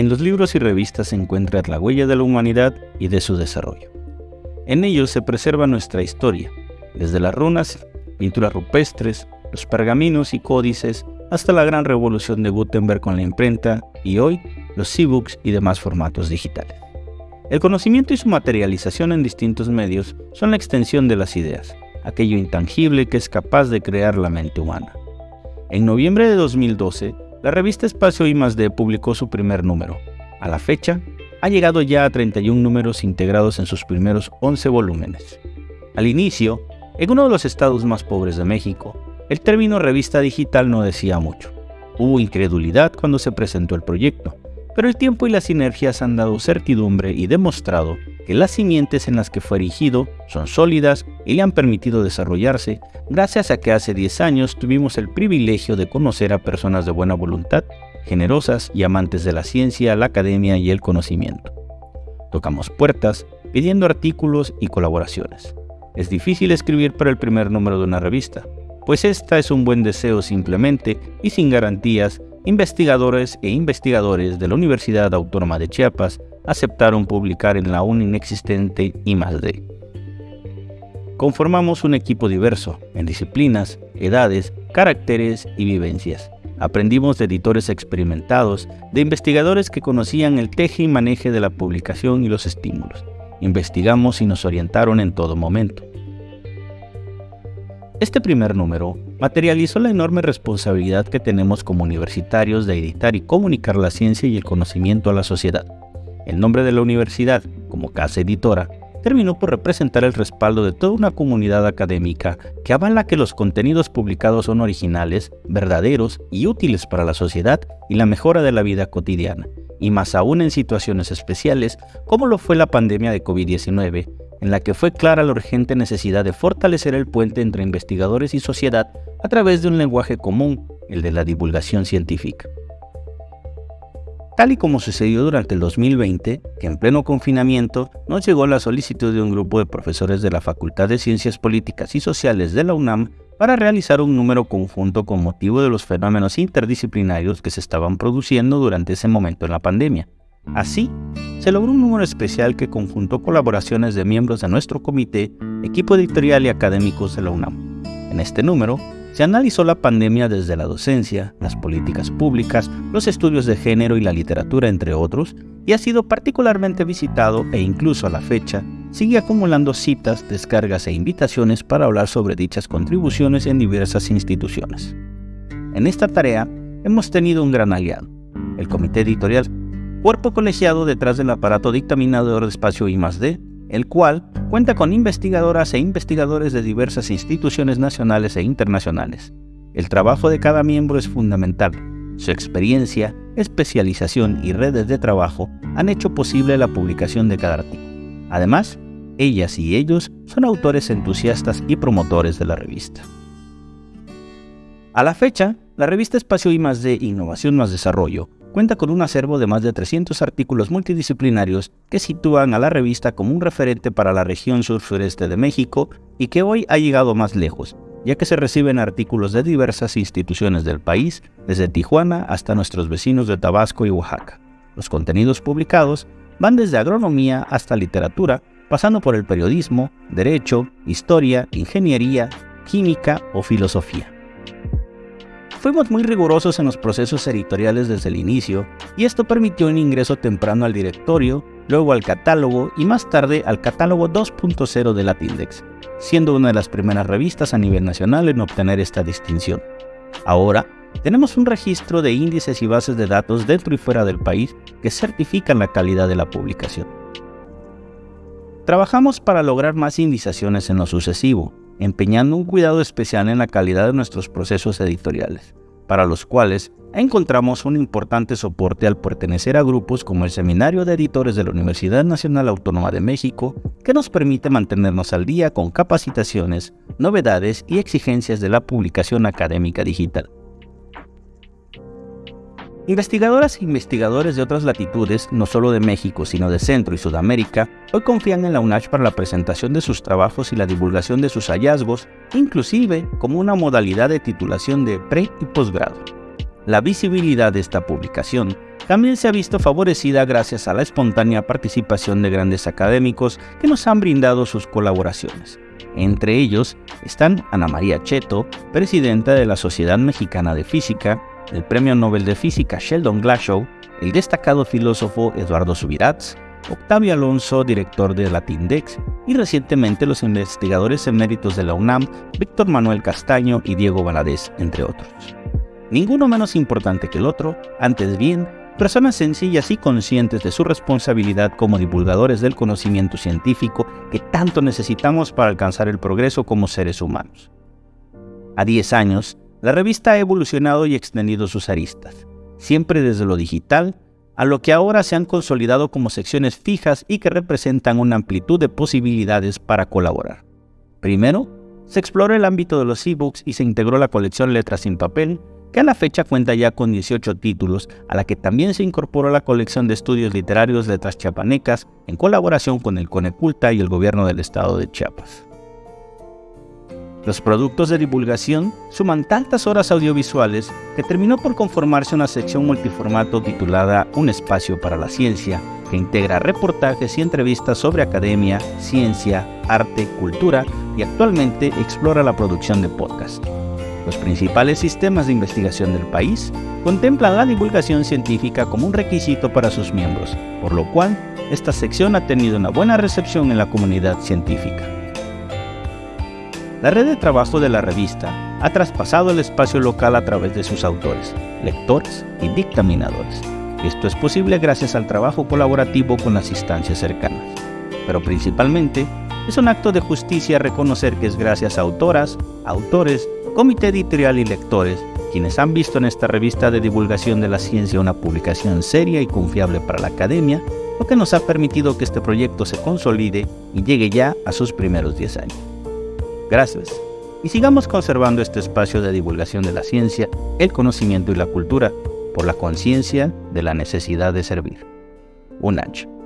En los libros y revistas se encuentra la huella de la humanidad y de su desarrollo. En ellos se preserva nuestra historia, desde las runas, pinturas rupestres, los pergaminos y códices, hasta la gran revolución de Gutenberg con la imprenta y hoy los e-books y demás formatos digitales. El conocimiento y su materialización en distintos medios son la extensión de las ideas, aquello intangible que es capaz de crear la mente humana. En noviembre de 2012, la revista Espacio I+D publicó su primer número. A la fecha, ha llegado ya a 31 números integrados en sus primeros 11 volúmenes. Al inicio, en uno de los estados más pobres de México, el término revista digital no decía mucho. Hubo incredulidad cuando se presentó el proyecto, pero el tiempo y las sinergias han dado certidumbre y demostrado que las simientes en las que fue erigido son sólidas y le han permitido desarrollarse gracias a que hace 10 años tuvimos el privilegio de conocer a personas de buena voluntad, generosas y amantes de la ciencia, la academia y el conocimiento. Tocamos puertas pidiendo artículos y colaboraciones. Es difícil escribir para el primer número de una revista, pues esta es un buen deseo simplemente y sin garantías investigadores e investigadores de la Universidad Autónoma de Chiapas aceptaron publicar en la aún inexistente I+D. Conformamos un equipo diverso en disciplinas, edades, caracteres y vivencias. Aprendimos de editores experimentados, de investigadores que conocían el teje y maneje de la publicación y los estímulos. Investigamos y nos orientaron en todo momento. Este primer número materializó la enorme responsabilidad que tenemos como universitarios de editar y comunicar la ciencia y el conocimiento a la sociedad. El nombre de la universidad, como casa editora, terminó por representar el respaldo de toda una comunidad académica que avala que los contenidos publicados son originales, verdaderos y útiles para la sociedad y la mejora de la vida cotidiana, y más aún en situaciones especiales como lo fue la pandemia de COVID-19, en la que fue clara la urgente necesidad de fortalecer el puente entre investigadores y sociedad a través de un lenguaje común, el de la divulgación científica. Tal y como sucedió durante el 2020, que en pleno confinamiento nos llegó la solicitud de un grupo de profesores de la Facultad de Ciencias Políticas y Sociales de la UNAM para realizar un número conjunto con motivo de los fenómenos interdisciplinarios que se estaban produciendo durante ese momento en la pandemia. Así, se logró un número especial que conjuntó colaboraciones de miembros de nuestro comité, equipo editorial y académicos de la UNAM. En este número, se analizó la pandemia desde la docencia, las políticas públicas, los estudios de género y la literatura, entre otros, y ha sido particularmente visitado e incluso a la fecha sigue acumulando citas, descargas e invitaciones para hablar sobre dichas contribuciones en diversas instituciones. En esta tarea hemos tenido un gran aliado, el Comité Editorial cuerpo colegiado detrás del aparato dictaminador de espacio I+D, el cual cuenta con investigadoras e investigadores de diversas instituciones nacionales e internacionales. El trabajo de cada miembro es fundamental. Su experiencia, especialización y redes de trabajo han hecho posible la publicación de cada artículo. Además, ellas y ellos son autores entusiastas y promotores de la revista. A la fecha, la revista Espacio I+D Innovación más Desarrollo cuenta con un acervo de más de 300 artículos multidisciplinarios que sitúan a la revista como un referente para la región sur-sureste de México y que hoy ha llegado más lejos, ya que se reciben artículos de diversas instituciones del país, desde Tijuana hasta nuestros vecinos de Tabasco y Oaxaca. Los contenidos publicados van desde agronomía hasta literatura, pasando por el periodismo, derecho, historia, ingeniería, química o filosofía. Fuimos muy rigurosos en los procesos editoriales desde el inicio y esto permitió un ingreso temprano al directorio, luego al catálogo y más tarde al catálogo 2.0 de Latindex, siendo una de las primeras revistas a nivel nacional en obtener esta distinción. Ahora, tenemos un registro de índices y bases de datos dentro y fuera del país que certifican la calidad de la publicación. Trabajamos para lograr más indizaciones en lo sucesivo, empeñando un cuidado especial en la calidad de nuestros procesos editoriales, para los cuales encontramos un importante soporte al pertenecer a grupos como el Seminario de Editores de la Universidad Nacional Autónoma de México, que nos permite mantenernos al día con capacitaciones, novedades y exigencias de la publicación académica digital. Investigadoras e investigadores de otras latitudes, no solo de México, sino de Centro y Sudamérica, hoy confían en la UNACH para la presentación de sus trabajos y la divulgación de sus hallazgos, inclusive como una modalidad de titulación de pre y posgrado. La visibilidad de esta publicación también se ha visto favorecida gracias a la espontánea participación de grandes académicos que nos han brindado sus colaboraciones. Entre ellos están Ana María Cheto, presidenta de la Sociedad Mexicana de Física, el Premio Nobel de Física Sheldon Glashow, el destacado filósofo Eduardo Subirats, Octavio Alonso, director de Latindex, y recientemente los investigadores eméritos de la UNAM, Víctor Manuel Castaño y Diego Valadez, entre otros. Ninguno menos importante que el otro, antes bien, personas sencillas y conscientes de su responsabilidad como divulgadores del conocimiento científico que tanto necesitamos para alcanzar el progreso como seres humanos. A 10 años, la revista ha evolucionado y extendido sus aristas, siempre desde lo digital a lo que ahora se han consolidado como secciones fijas y que representan una amplitud de posibilidades para colaborar. Primero, se exploró el ámbito de los ebooks y se integró la colección Letras sin Papel, que a la fecha cuenta ya con 18 títulos, a la que también se incorporó la colección de estudios literarios Letras Chiapanecas, en colaboración con el Coneculta y el gobierno del estado de Chiapas. Los productos de divulgación suman tantas horas audiovisuales que terminó por conformarse una sección multiformato titulada Un espacio para la ciencia, que integra reportajes y entrevistas sobre academia, ciencia, arte, cultura y actualmente explora la producción de podcast. Los principales sistemas de investigación del país contemplan la divulgación científica como un requisito para sus miembros, por lo cual esta sección ha tenido una buena recepción en la comunidad científica. La red de trabajo de la revista ha traspasado el espacio local a través de sus autores, lectores y dictaminadores. Esto es posible gracias al trabajo colaborativo con las instancias cercanas. Pero principalmente, es un acto de justicia reconocer que es gracias a autoras, autores, comité editorial y lectores quienes han visto en esta revista de divulgación de la ciencia una publicación seria y confiable para la academia, lo que nos ha permitido que este proyecto se consolide y llegue ya a sus primeros 10 años. Gracias. Y sigamos conservando este espacio de divulgación de la ciencia, el conocimiento y la cultura por la conciencia de la necesidad de servir. Un ancho.